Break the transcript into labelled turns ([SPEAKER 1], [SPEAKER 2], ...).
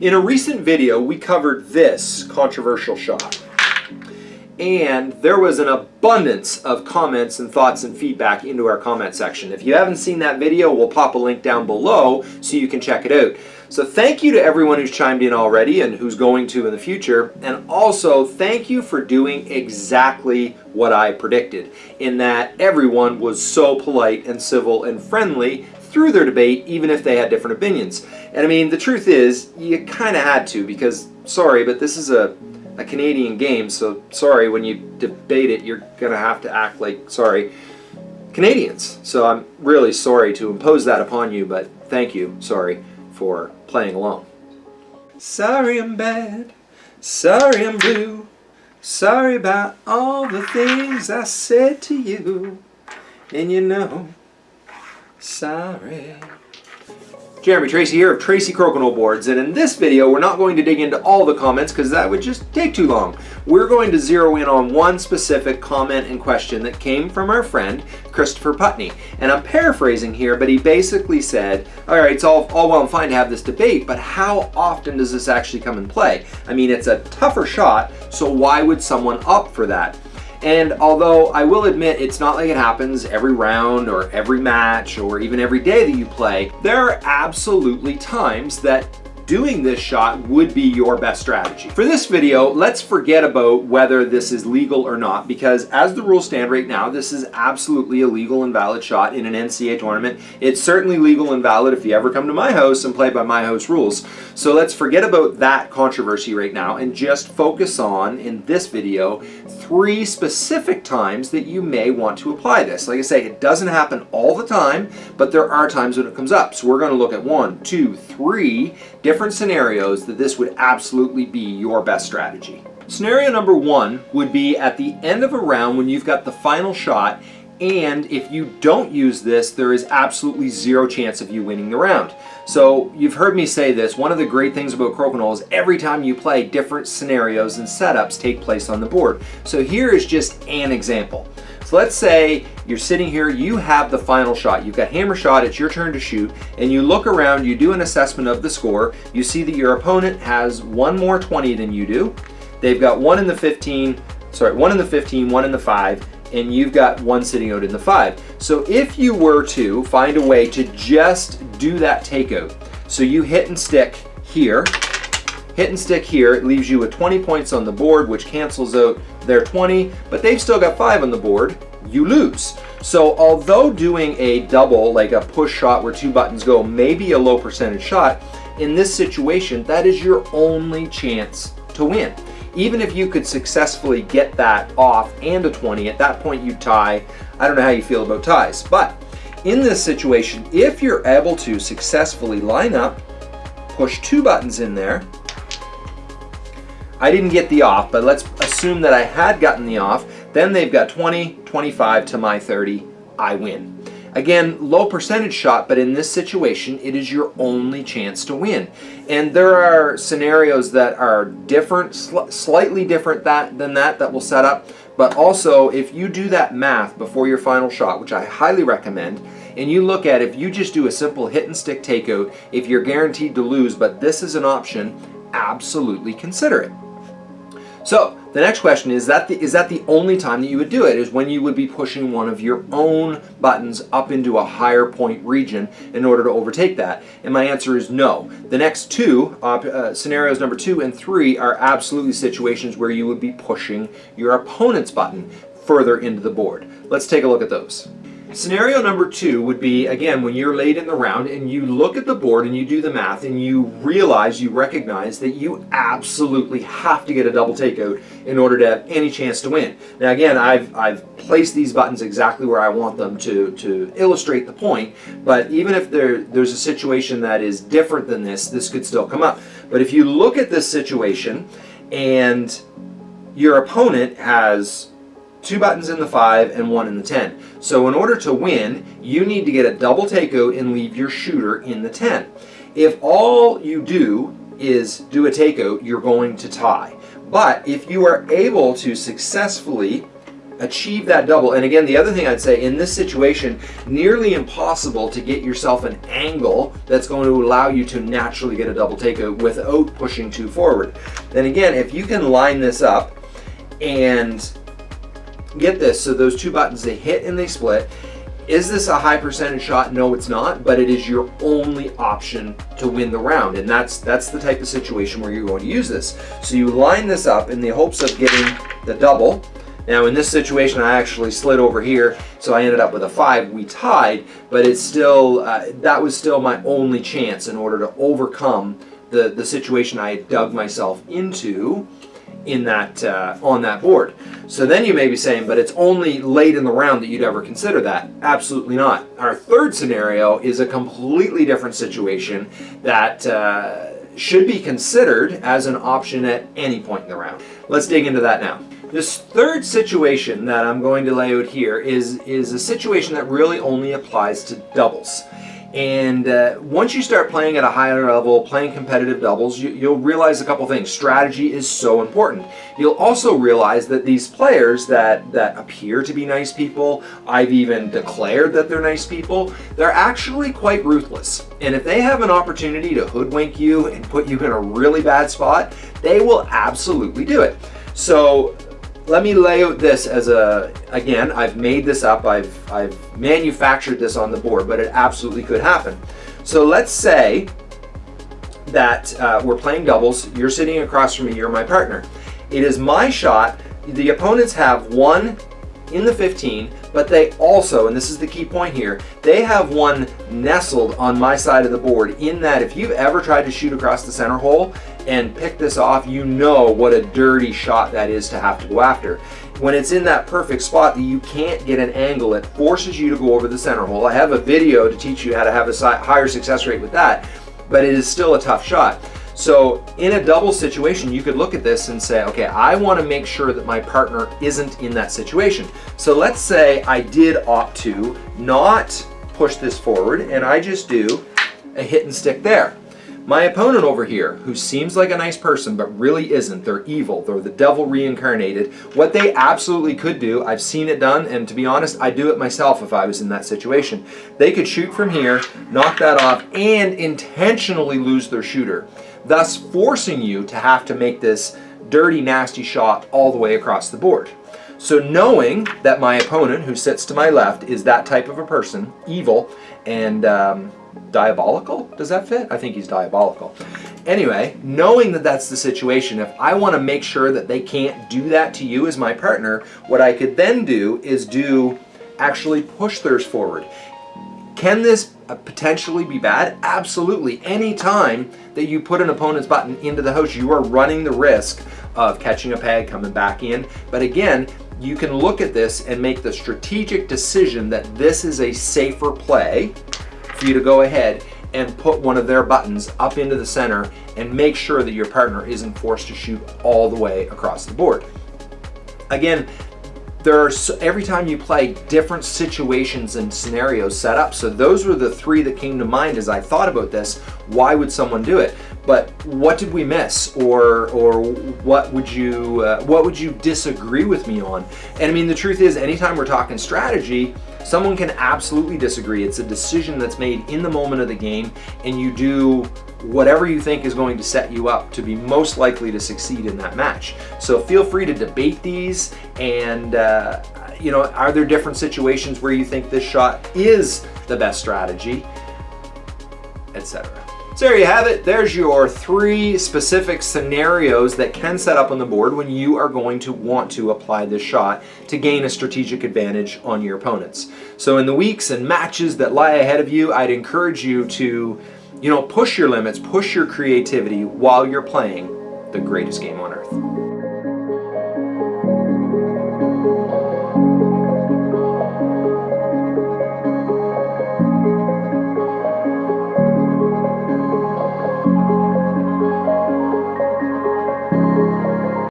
[SPEAKER 1] In a recent video, we covered this controversial shot. And there was an abundance of comments and thoughts and feedback into our comment section. If you haven't seen that video, we'll pop a link down below so you can check it out. So thank you to everyone who's chimed in already and who's going to in the future. And also thank you for doing exactly what I predicted in that everyone was so polite and civil and friendly through their debate, even if they had different opinions. And I mean, the truth is, you kind of had to because, sorry, but this is a, a Canadian game, so sorry, when you debate it, you're going to have to act like, sorry, Canadians. So I'm really sorry to impose that upon you, but thank you, sorry, for playing along. Sorry I'm bad, sorry I'm blue, sorry about all the things I said to you, and you know, Sorry. Jeremy Tracy here of Tracy Crokinole Boards, and in this video we're not going to dig into all the comments because that would just take too long. We're going to zero in on one specific comment and question that came from our friend Christopher Putney. And I'm paraphrasing here, but he basically said, alright, it's all, all well and fine to have this debate, but how often does this actually come in play? I mean, it's a tougher shot, so why would someone opt for that? And although I will admit it's not like it happens every round or every match or even every day that you play, there are absolutely times that doing this shot would be your best strategy. For this video, let's forget about whether this is legal or not because as the rules stand right now, this is absolutely a legal and valid shot in an NCA tournament. It's certainly legal and valid if you ever come to my house and play by my house rules. So let's forget about that controversy right now and just focus on, in this video, three specific times that you may want to apply this. Like I say, it doesn't happen all the time, but there are times when it comes up. So we're going to look at one, two, three different scenarios that this would absolutely be your best strategy. Scenario number one would be at the end of a round when you've got the final shot and if you don't use this, there is absolutely zero chance of you winning the round. So you've heard me say this, one of the great things about Crokinole is every time you play, different scenarios and setups take place on the board. So here is just an example. So let's say you're sitting here, you have the final shot. You've got hammer shot, it's your turn to shoot, and you look around, you do an assessment of the score. You see that your opponent has one more 20 than you do. They've got one in the 15, sorry, one in the 15, one in the five, and you've got one sitting out in the five. So if you were to find a way to just do that takeout, so you hit and stick here, hit and stick here, it leaves you with 20 points on the board, which cancels out their 20, but they've still got five on the board, you lose. So although doing a double, like a push shot where two buttons go, may be a low percentage shot, in this situation, that is your only chance to win. Even if you could successfully get that off and a 20, at that point you tie. I don't know how you feel about ties, but in this situation, if you're able to successfully line up, push two buttons in there, I didn't get the off, but let's assume that I had gotten the off. Then they've got 20, 25 to my 30. I win. Again, low percentage shot, but in this situation, it is your only chance to win. And there are scenarios that are different, sl slightly different that, than that, that will set up. But also, if you do that math before your final shot, which I highly recommend, and you look at if you just do a simple hit and stick takeout, if you're guaranteed to lose, but this is an option, absolutely consider it. So the next question is that the, is that the only time that you would do it is when you would be pushing one of your own buttons up into a higher point region in order to overtake that? And my answer is no. The next two uh, uh, scenarios number two and three are absolutely situations where you would be pushing your opponent's button further into the board. Let's take a look at those. Scenario number two would be, again, when you're late in the round and you look at the board and you do the math and you realize, you recognize that you absolutely have to get a double takeout in order to have any chance to win. Now again, I've, I've placed these buttons exactly where I want them to, to illustrate the point, but even if there, there's a situation that is different than this, this could still come up. But if you look at this situation and your opponent has two buttons in the 5 and one in the 10. So in order to win, you need to get a double takeout and leave your shooter in the 10. If all you do is do a takeout, you're going to tie. But if you are able to successfully achieve that double. And again, the other thing I'd say in this situation, nearly impossible to get yourself an angle that's going to allow you to naturally get a double takeout without pushing too forward. Then again, if you can line this up and get this, so those two buttons, they hit and they split, is this a high percentage shot? No, it's not, but it is your only option to win the round. And that's that's the type of situation where you're going to use this. So you line this up in the hopes of getting the double. Now in this situation, I actually slid over here, so I ended up with a five. We tied, but it's still, uh, that was still my only chance in order to overcome the, the situation I had dug myself into in that uh, on that board. So then you may be saying, but it's only late in the round that you'd ever consider that. Absolutely not. Our third scenario is a completely different situation that uh, should be considered as an option at any point in the round. Let's dig into that now. This third situation that I'm going to lay out here is, is a situation that really only applies to doubles. And uh, once you start playing at a higher level, playing competitive doubles, you, will realize a couple things. Strategy is so important. You'll also realize that these players that, that appear to be nice people, I've even declared that they're nice people, they're actually quite ruthless. And if they have an opportunity to hoodwink you and put you in a really bad spot, they will absolutely do it. So let me lay out this as a, again, I've made this up, I've, I've manufactured this on the board, but it absolutely could happen. So let's say that uh, we're playing doubles, you're sitting across from me, you're my partner. It is my shot, the opponents have one in the 15, but they also, and this is the key point here, they have one nestled on my side of the board in that if you've ever tried to shoot across the center hole and pick this off, you know what a dirty shot that is to have to go after. When it's in that perfect spot that you can't get an angle, it forces you to go over the center hole. I have a video to teach you how to have a higher success rate with that, but it is still a tough shot. So in a double situation, you could look at this and say, okay, I want to make sure that my partner isn't in that situation. So let's say I did opt to not push this forward and I just do a hit and stick there. My opponent over here, who seems like a nice person but really isn't, they're evil, they're the devil reincarnated, what they absolutely could do, I've seen it done, and to be honest, I'd do it myself if I was in that situation. They could shoot from here, knock that off, and intentionally lose their shooter thus forcing you to have to make this dirty, nasty shot all the way across the board. So knowing that my opponent, who sits to my left, is that type of a person, evil and um, diabolical, does that fit? I think he's diabolical. Anyway, knowing that that's the situation, if I want to make sure that they can't do that to you as my partner, what I could then do is do actually push theirs forward. Can this uh, potentially be bad? Absolutely. Anytime that you put an opponent's button into the house, you are running the risk of catching a peg, coming back in. But again, you can look at this and make the strategic decision that this is a safer play for you to go ahead and put one of their buttons up into the center and make sure that your partner isn't forced to shoot all the way across the board. Again, there are every time you play different situations and scenarios set up. So those were the three that came to mind as I thought about this. Why would someone do it? But what did we miss? Or or what would you uh, what would you disagree with me on? And I mean the truth is anytime we're talking strategy someone can absolutely disagree it's a decision that's made in the moment of the game and you do whatever you think is going to set you up to be most likely to succeed in that match. So feel free to debate these and uh, you know, are there different situations where you think this shot is the best strategy, etc. So there you have it. There's your three specific scenarios that can set up on the board when you are going to want to apply this shot to gain a strategic advantage on your opponents. So in the weeks and matches that lie ahead of you, I'd encourage you to you know, push your limits, push your creativity while you're playing the greatest game on earth.